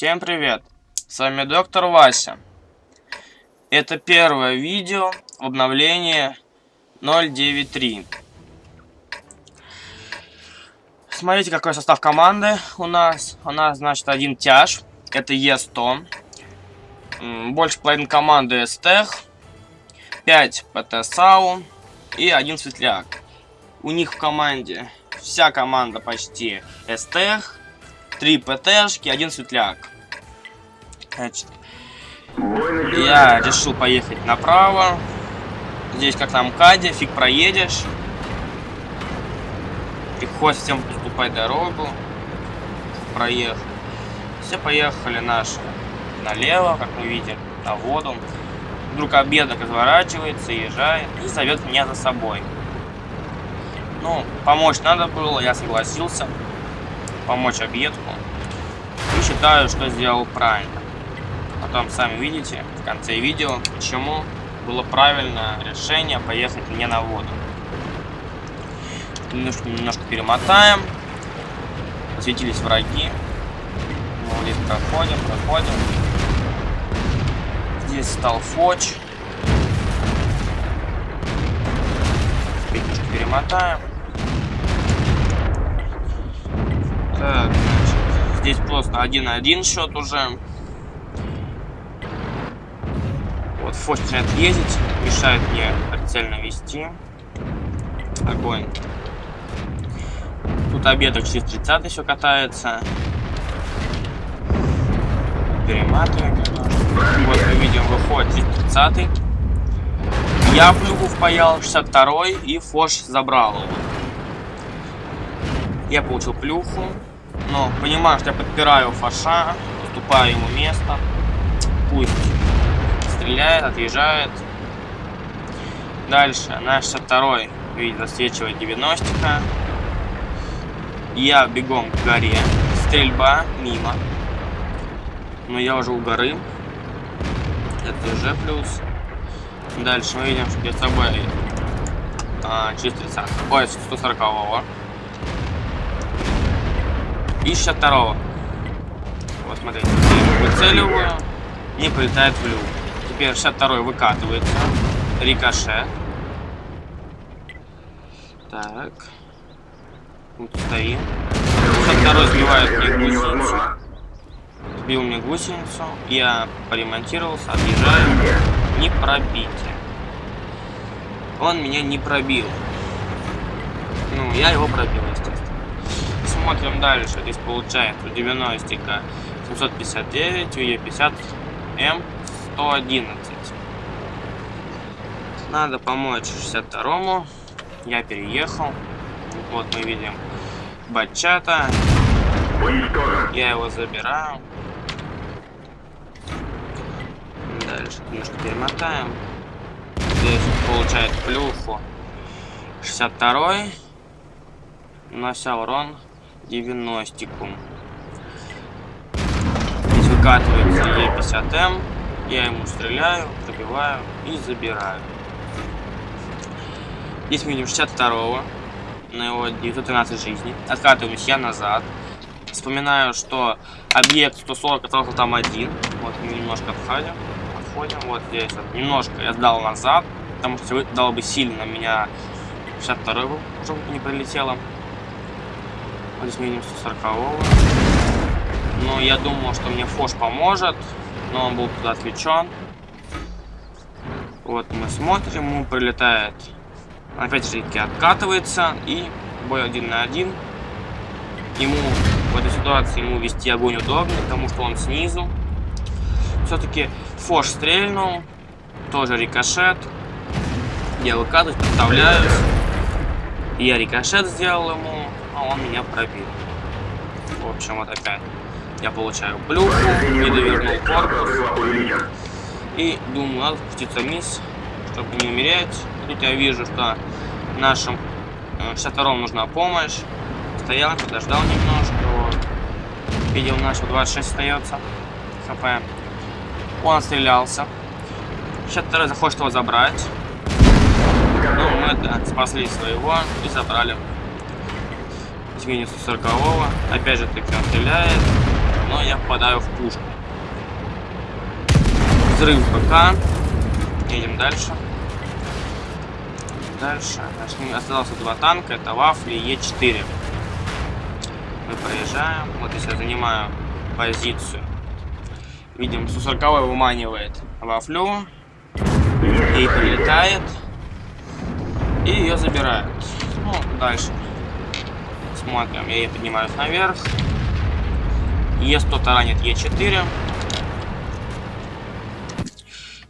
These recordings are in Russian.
Всем привет! С вами доктор Вася. Это первое видео в обновлении 093. Смотрите, какой состав команды у нас. У нас, значит, один тяж. Это Е100. Больше половины команды Эстех. 5 ПТ САУ. И один Светляк. У них в команде вся команда почти Эстех три ПТшки, один светляк. Значит, я решил поехать направо. Здесь как на МКАДе, фиг проедешь. Приходится всем поступать дорогу. Проехал. Все поехали наши налево, как мы видим, на воду. Вдруг обедок разворачивается, езжает и зовет меня за собой. Ну, помочь надо было, я согласился помочь объекту. И считаю, что сделал правильно. Потом сами видите в конце видео, почему было правильное решение поехать не на воду. Немножко, немножко перемотаем. Светились враги. Вот здесь проходим, проходим. Здесь стал фоч. Немножко перемотаем. Так, значит, здесь просто 1-1 счет уже. Вот, Фош начинает мешает мне прицельно вести. Огонь. Тут обедок через 30 еще катается. Перематываем Вот мы видим, выходит через 30 Я плюху впаял 62 и Фош забрал его. Я получил плюху. Но понимаю, что я подпираю фаша, уступаю ему место. Пусть стреляет, отъезжает. Дальше, наш 62 видит, засвечивает 90 -ка. Я бегом к горе. Стрельба мимо. Но я уже у горы. Это уже плюс. Дальше мы видим, что перед собой а, через 30 ой, 140 -го. И 62 Вот, смотрите. Выцеливаю. Не полетает в люк. Теперь 62 выкатывается. Рикошет. Так. Вот стоим. 62 сбивает мне гусеницу. Сбил мне гусеницу. Я поремонтировался, отъезжаю. Не пробить. Он меня не пробил. Ну, я его пробил, естественно смотрим дальше. Здесь получается у 90 759, у Е50 М 111. Надо помочь 62-му. Я переехал. Вот мы видим Бачата. Я его забираю. Дальше немножко перемотаем. Здесь получает плюху 62 Нанося урон 90-ку. Здесь выкатывается Е50М. Я ему стреляю, пробиваю и забираю. Здесь мы видим 62-го. На его 913 жизней. Откатываемся я назад. Вспоминаю, что объект 140 остался там один. Вот мы немножко отходим. Отходим. Вот здесь вот. Немножко я сдал назад. Потому что дал бы сильно меня 62 был, чтобы не прилетело. Вот здесь минимум 140 -го. Но я думал, что мне Фош поможет. Но он был туда отвлечен. Вот мы смотрим, ему прилетает. Опять же таки откатывается. И бой один на один. Ему в этой ситуации ему вести огонь удобнее, потому что он снизу. Все-таки Фош стрельнул. Тоже рикошет. Я выкатываюсь, подставляюсь. Я рикошет сделал ему но он меня пробил. В общем, вот опять я получаю плюху, не довернул корпус. И думаю, надо спуститься вниз, чтобы не умереть. Тут я вижу, что нашим 62 э, нужна помощь. Стоял, подождал немножко. Видел, нашего 26 остается. ХП. Он отстрелялся. 62 захочет его забрать. Ну, мы это, спасли своего и забрали с минус 40 -го. Опять же таки он стреляет. Но я попадаю в пушку. Взрыв БК. Едем дальше. Дальше. Осталось два танка. Это Вафли и Е4. Мы проезжаем. Вот если я занимаю позицию. Видим, Су-40 выманивает Вафлю. И прилетает. И ее забирают. Ну, дальше. Смотрим. Я ее поднимаюсь наверх. Е100 таранит Е4.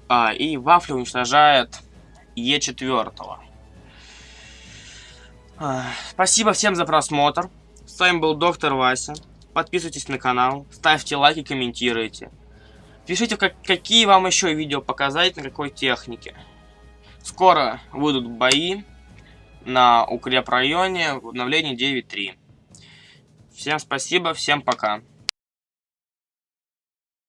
А, и Вафля уничтожает Е4. А, спасибо всем за просмотр. С вами был доктор Вася. Подписывайтесь на канал, ставьте лайки, комментируйте. Пишите, как, какие вам еще видео показать, на какой технике. Скоро будут бои на укрепрайоне в обновлении 9.3. Всем спасибо, всем пока.